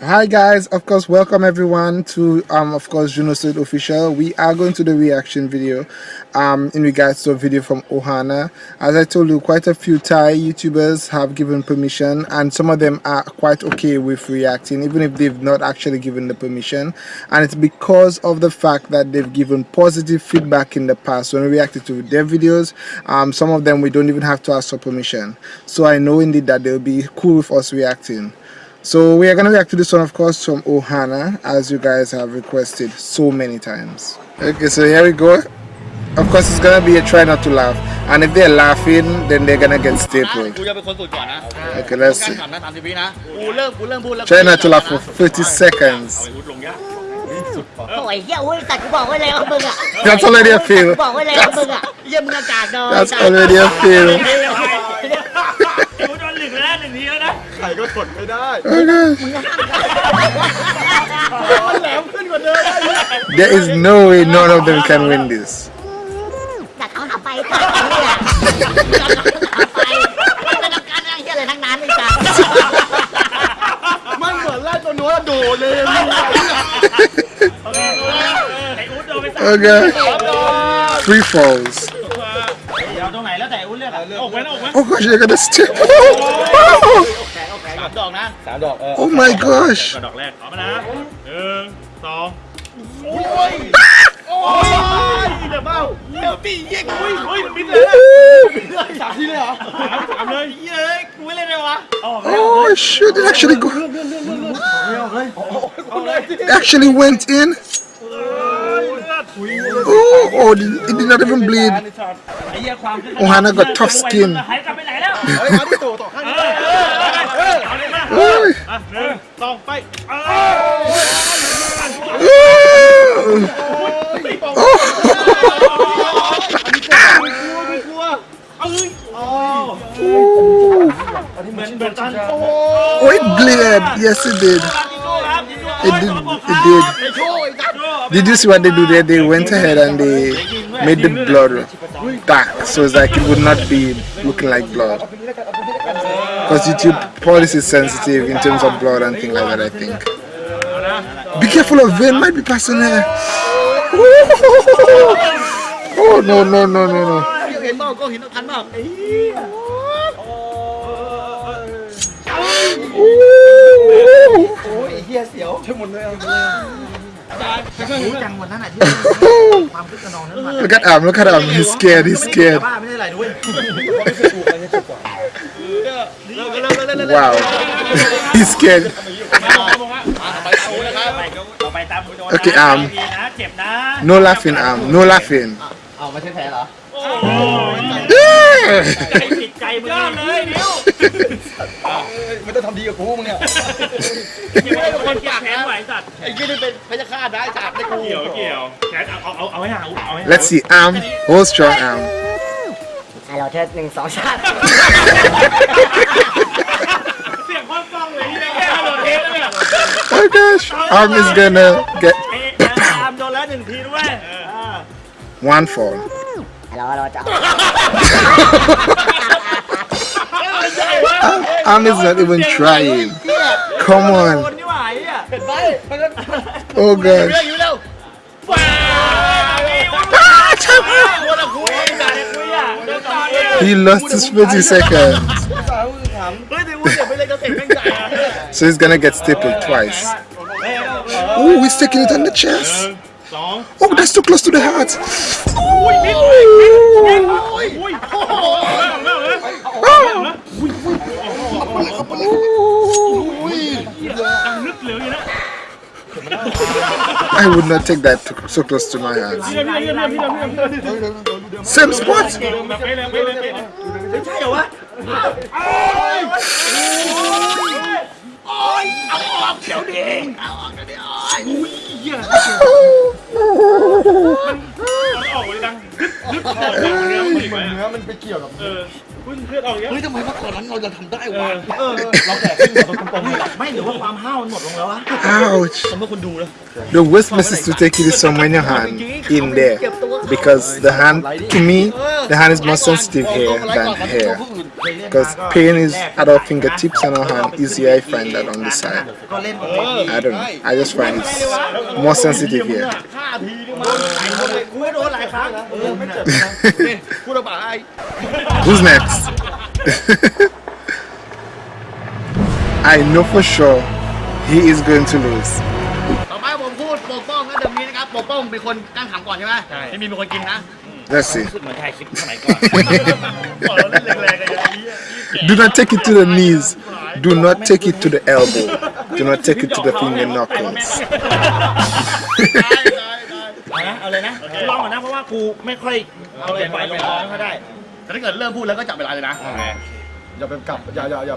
Hi guys, of course welcome everyone to um of course Juno State official. We are going to the reaction video um in regards to a video from Ohana. As I told you quite a few Thai YouTubers have given permission and some of them are quite okay with reacting even if they've not actually given the permission. And it's because of the fact that they've given positive feedback in the past when we reacted to their videos. Um some of them we don't even have to ask for permission. So I know indeed that they'll be cool with us reacting so we are going to react to this one of course from Ohana as you guys have requested so many times. Okay so here we go. Of course it's going to be a try not to laugh and if they're laughing then they're going to get stapled. Okay let's see. Try not to laugh for 30 seconds. That's already a fail. That's already a fail. ใครก็ทนไม่ได้ There is no way none of them can win this แต่เขาหาไปตัดนี่แหละหาไปไม่ต้องการอะไรเฮียอะไรทั้งนั้นเลยจ้ะ มันเหมือนแรกตัวนู้นโดดเลย Okay Free falls เอาตรงไหนแล้วแต่อุ้นเลือกอะออกไหมออกไหม Oh gosh they're gonna step สาม ดอกนะ สามดอกเออ Oh my gosh กระดอกแรกเอามานะหนึ่งสอง โอ้ยเดี๋ยวเบ้าเดี๋ยวปีเย็กอุ้ยอุ้ยบินเลยสามทีเลยเหรอ สามเลยเย้ยกูไม่เล่นเลยวะออก Oh shit it actually go คุณเลย it actually went in Oh, oh it did not even bleed ไอ้เหี้ยความ Ohana got tough skin Oh. อ่ะหนึ่งสองไป กลัว เหมือนเหมือนตอนโ Oh it bled yes it did อ้ครับ It did it did Did you see what they do there? They went ahead and they made the blood dark, so it's like it would not be looking like blood. Because YouTube policy is sensitive in terms of blood and things like that, I think. Be careful of vein, might be passing there. Oh no no no no no! เห็นเปล่าก็เห็นทันเปล่า Ooh. โอ้ยเฮียเสียวช่วยหมดเลย รู้จังวันนั้นอะที่ความคึกขนองนั้นมัน Look at him, look at him. He's scared, he's เกี่ยว scared. กับ้าไม่ได้ไรด้วยเลิกเลิกเลิกเลิกเลิก Wow. he's scared. ต่อไปตามคุณโดนนะโอเคอาม ดีนะเจ็นะ No laughing, um, no laughing. เอามาเช็ดแผลเหรอ โอ้ จิตใจมึงเลยนิ้ว ไม่ต้องทำดีกับกูมึงเนี่ย คิดว่าเป็นคนเก็บแขนไหวสัตว์ ไอ้ยี่นี่เป็นพยาฆาตได้จับได้กู เกี่ยวเกี่ยวแขนเอาเอาเอาให้ห่างเอาให้ Let's see, Am. Hold strong, Am. ให้เราเทิดหนึ่งสองชาติ เสียงความฟังเลยที่แค่โดนเทสแล้วเนี่ย Oh gosh, Am is gonna get เอ๊ะตามโดนแล้วหนึ่งทีด้วย one fall. I'm just not even trying. Come on. Oh gosh. He lost his 30 seconds. so he's gonna get stapled twice. Oh, he's taking it on the chest. Song. Oh, that's too close to the heart. I would not take that so close to my heart. Same spot. เนื้อมันไปเกี่ยวกับเออพึ่งเลือดออกเยอะ เฮ้ยทำไมเมื่อก่อนนั้นเราจะทำได้วะเออ เราแตกขึ้นแบบตรงๆไม่หรือว่าความห้าวมันหมดลงแล้ววะ Ouch. สมมติคนดูแล้ว The worst is to take it somewhere in your hand, in there, because the hand to me the hand is more sensitive here than here because pain is at our fingertips and our hand easier I find that on the side. I don't know. I just find it's more sensitive here. Who's next? I know for sure he is going to lose. เดิมนี้นะครับปกป้องเป็นคนกั้งขำก่อนใช่ไหมไม่มีเป็นคนกินนะ Let's see. รู้สึกเหมือนถ่ายคลิปสมัยก่อน บอกเราเล่นแรงๆกันอย่างนี้ Do not take it to the knees. Do not take it to the elbow. Do not take it to the finger knuckles. เอานะเอาเลยนะกูลองก่อนนะเพราะว่ากูไม่ค่อยเอาเลยไปลงคอไม่ค่อยได้ แต่ถ้าเกิดเริ่มพูดแล้วก็จับเวลาเลยนะ อย่าไปกลับอย่าอย่าอย่า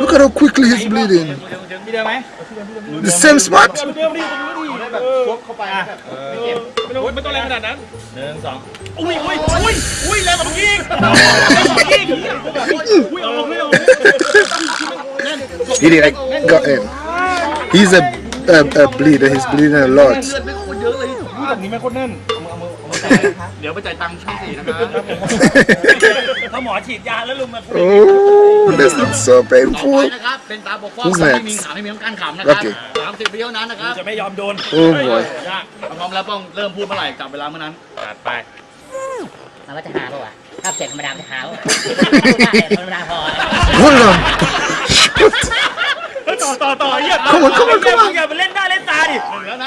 Look at how quickly he's bleeding. มีเดิมไหม The same spot. เดิมดิเดิมดิแบบชกเข้าไปแบบไม่เจ็บไม่ต้องไม่ต้องแรงขนาดนั้นหนึ่งสองอุ้ยอุ้ยอุ้ยอุ้ยแรงกว่าเมื่อกี้อีกอุ้ยเอาลงเลยเอา He did. I got him. He's a, a, a bleeder. He's bleeding a lot. เลือดไม่โคตรเยอะเลยอุ้ยแบบนี้แม่งโคตรแน่นเดี๋ยวไปจ่ายตังค์ช่องสี่นะครับถ้าหมอฉีดยาแล้วลุงมา Oh, this looks so ต่อไป painful. นะครับ เป็นตาปกป้อง Who's ไม่ next? มีขำไม่มีต้องการขำนะครับ Okay. สามสิบวิเท่านั้นนะครับจะไม่ยอมโดน Oh boy. ยากพร้อมแล้วป้องเริ่มพูดเมื่อไหร่จับเวลาเมื่อนั้น จัดไป มันว่าจะหาป่าวะถ้าเสียงธรรมดามันจะหาป่ะธรรมดาพอ Hold on. เฮ้ยต่อต่อต่อเยี่ยม Come on, come on, come on อย่าไปเล่นหน้าเล่นตาดิ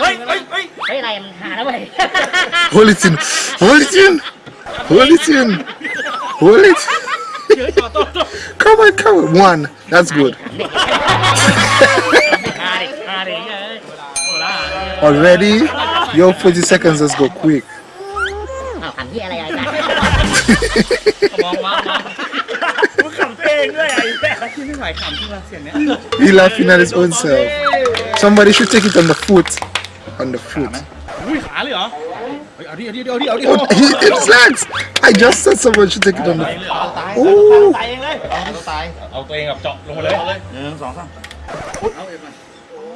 เฮ้ยเฮ้ยเฮ้ย เฮ้ยอะไรมันหาแล้วเว้ย Hold it in. Hold it in. Hold it in. Hold it. เฮ้ยต่อต่อต่อ Come on, come on. One. That's good. หาดิหาดิเฮ้ย Already? Yo, 40 seconds. Let's go quick. อ้าวขำที่อะไรอะไรกัน มองมองมอง มึงขำตัวเองด้วยไอ้แม่ที่ไม่ไหวขำที่มาเสียงเนี้ย ี้ย he laughing at his own self. Somebody should take it on the foot. On the foot. Oh, he, it's! I just said someone should take it on the foot.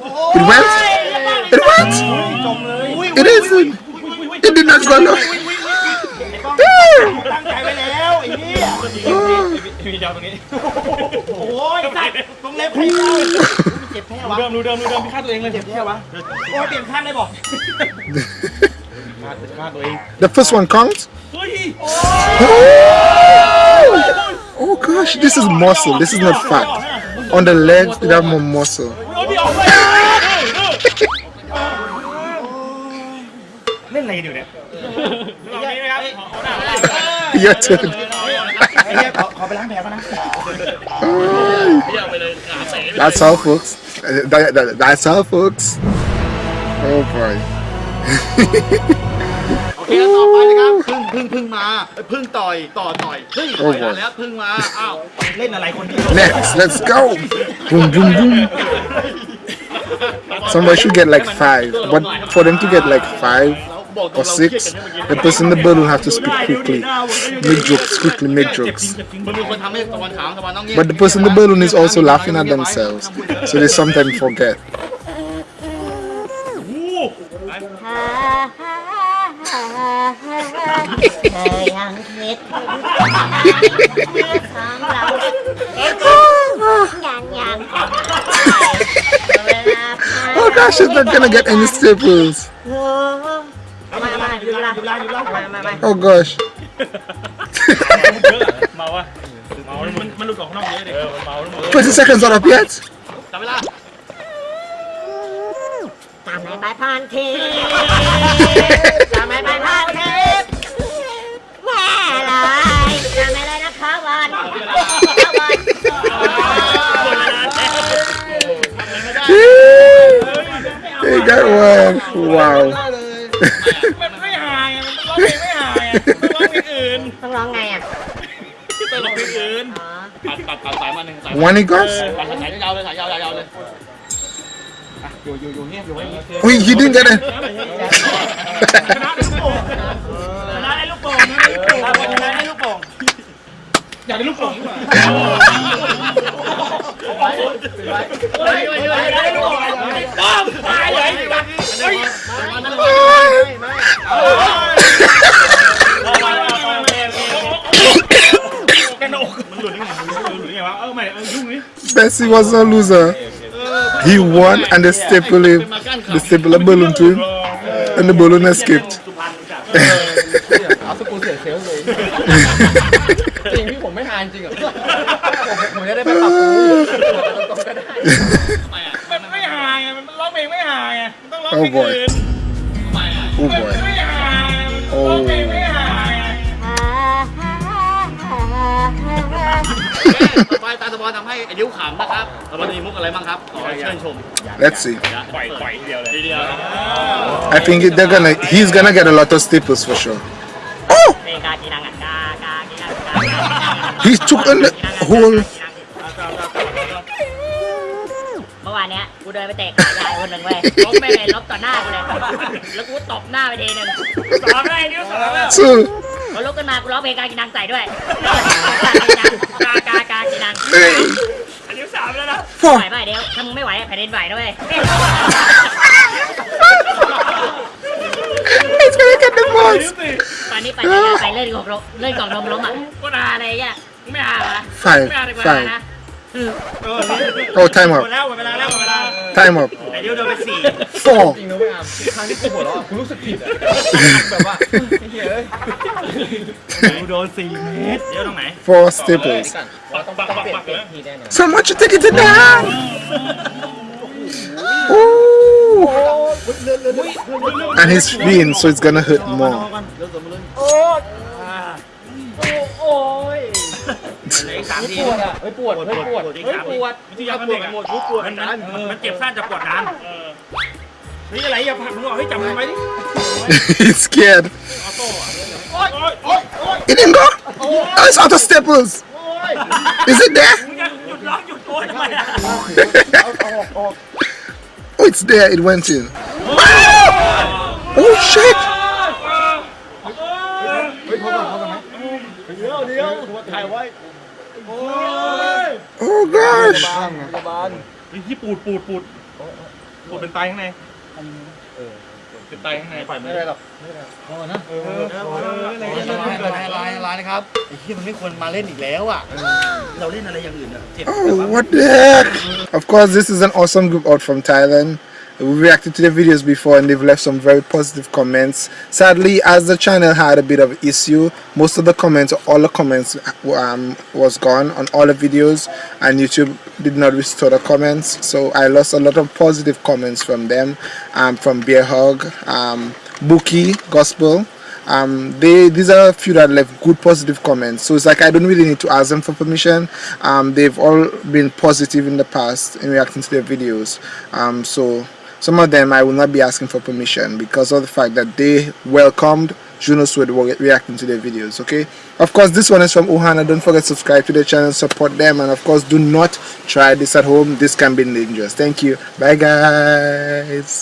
It went! It went! It isn't! It did not go long. ตั้งใจไว้แล้วไอ้นี่มีเดียวตรงนี้โอ้ยสัตว์ตรงเล็บให้เราเจ็บแค่วะเดิมดูเดิมดูเดิมพี่ฆ่าตัวเองเลยเจ็บแค่วะโอ้ยเปลี่ยนข้างได้บอกฆ่าฆ่าตัวเอง The first one counts. เฮ้ย Oh! oh gosh, this is muscle. This is not fat. On the legs, it have more muscle. เอาดิออกไปเล่นอะไรกันอยู่เนี่ย Your turn. ไอ้เนี่ยขอขอไปล้างแผลก่อนนะ That's all, folks. Uh, that- that- that's all, folks. Oh boy. โอเคแล้วต่อไปนะครับพึ่งพึ่งพึ่งมาเอ้ยพึ่งต่อยต่อต่อยพึ่งต่อยมาแล้วพึ่งมาอ้าว เล่นอะไรคนเดียว Next, let's go. Boom, boom, boom. Somebody should get like five, but for them to get like five six. The person in the bottle have to speak quickly. Make jokes quickly, make jokes. But the person in the balloon is also laughing at themselves, so they sometimes forget. oh gosh, it's not gonna get any staples. Oh gosh. เมาวะเมามันมันหลุดออกข้างนอกเยอะดิเออมันเมาแล้วมึง 20 seconds not up yet จับเวลา ตามไปผ่านเทปตามไปผ่านเทปแม่ลายตามไปเลยนะคะวันวัน Hey, that one. Wow. ร้องเพลงไม่หายมันร้องเพลงอื่นต้องร้องไงอะต้องร้องเพลงอื่นอ๋อตัดตัดตัดสายมาหนึ่งสาย One he goes? ตัดสายยาวเลยสายยาวยาวเลยอยู่อยู่อยู่เงียบอยู่ไว้ Oh, he didn't get it. ชนะได้ลูกโป่งชนะได้ลูกโป่งชนะได้ลูกโป่งอยากได้ลูกโป่งดีกว่าเฮ้ยเฮ้ยเฮ้ยได้ลูกโป่งป้อมตายเลยเฮ้ยกันอกมันหลุดยังไงมันหลุดยังไงวะเออไม่เออยุ่งนี่ Messi was a loser. He won and they staple, him. They a balloon to him and the balloon escaped. oh boy. Oh boy. ต่อไปตาสปอนทำให้ไอ้ดิ้วขำนะครับแล้วมันมีมุกอะไรบ้างครับ ขอเชิญชม Let's see. ปล่อยปล่อยเดียวเลย ทีเดียว I think they're gonna. He's gonna get a lot of staples for sure. Oh! เพลงกากีนังอ่ะกากากีนังกากากีนัง He took a li- whole. านเนี้ยกูเดินไปเตะขายายคนหนึ่งเว้ยลบไม่เลยลบต่อหน้ากูเลยแล้วกูตบหน้าไปทีหนึ่งสองเลยนิ้วสองแล้ว Two. พอลุกขึ้นมากูร้องเพลงกากีนังใส่ด้วยกากากากีนัง Three. อันนี้สามแล้วนะ Four. ไหวป่ะเดี๋ยวถ้ามึงไม่ไหวแผ่นดินไหวด้วย He's gonna get the most. ตอนนี้ไปจักรยานไปเล่นกล่องลมเล่นกล่องนมล้มอะกูนาอะไรเงี้ยมึงไม่อาเหรอ Five. ไม่อ าดีกว่า Five. นะ Oh, time หมด up. แล้วหมดเวลาแล้วหมดเวลา Time up. ไอ้ดิวโดนไปสี่ Four. จริงนะเว้ยอามครั้งที่กูหัวเราะกูรู้สึกผิดอ่ะแบบว่าไอ้เหี้ยเอ้ย ดิวโดนสี่เมตรเดี๋ยวตรงไหน Four staples. ว่าต้องต้องเปลี่ยนเปลี่ยนทีแน่นอน Someone should take it down. Ooh. And he's lean, so it's gonna hurt more. เ สามที ปวดอ่ะเฮ้ยปวดเฮ้ยปวด อีก เฮ้ย สาม ป ที วด วิทยามันเด็กหมดปวดมันมันเจ็บสั้นจะปวดนานเฮ้ยอะไรอย่าผลักมึงออกให้จับมันไว้ดิ he's scared. โอ๊ยโอ๊ยโอ๊ย It didn't go. Oh, it's out of staples. Is it there? มึงจะหยุดร้องหยุดโวยทำไมอ่ะ Oh, it's there. It went in. Oh shit! Oh gosh! พยาบาลที่ปูดปูดปูดปูดเป็นไตข้างในเป็นไตข้างในปล่อยมืไม่อได้หรอกลายลายลายนะครับไอ้ที่มันไม่ควรมาเล่นอีกแล้วอะเราเล่นอะไรอย่างอื่นอะเจ็บ Oh, what the heck? Of course, this is an awesome group out from Thailand. We reacted to their videos before and they've left some very positive comments. Sadly, as the channel had a bit of issue, most of the comments, all the comments um, was gone on all the videos and YouTube did not restore the comments. So I lost a lot of positive comments from them, um, from Bear Hug, um, Bookie Gospel, um, they these are a few that left good positive comments so it's like I don't really need to ask them for permission um, they've all been positive in the past in reacting to their videos um, so some of them I will not be asking for permission because of the fact that they welcomed Juno Sword reacting to their videos okay? Of course this one is from Ohana. Don't forget to subscribe to the channel support them and of course do not try this at home. This can be dangerous. Thank you. Bye guys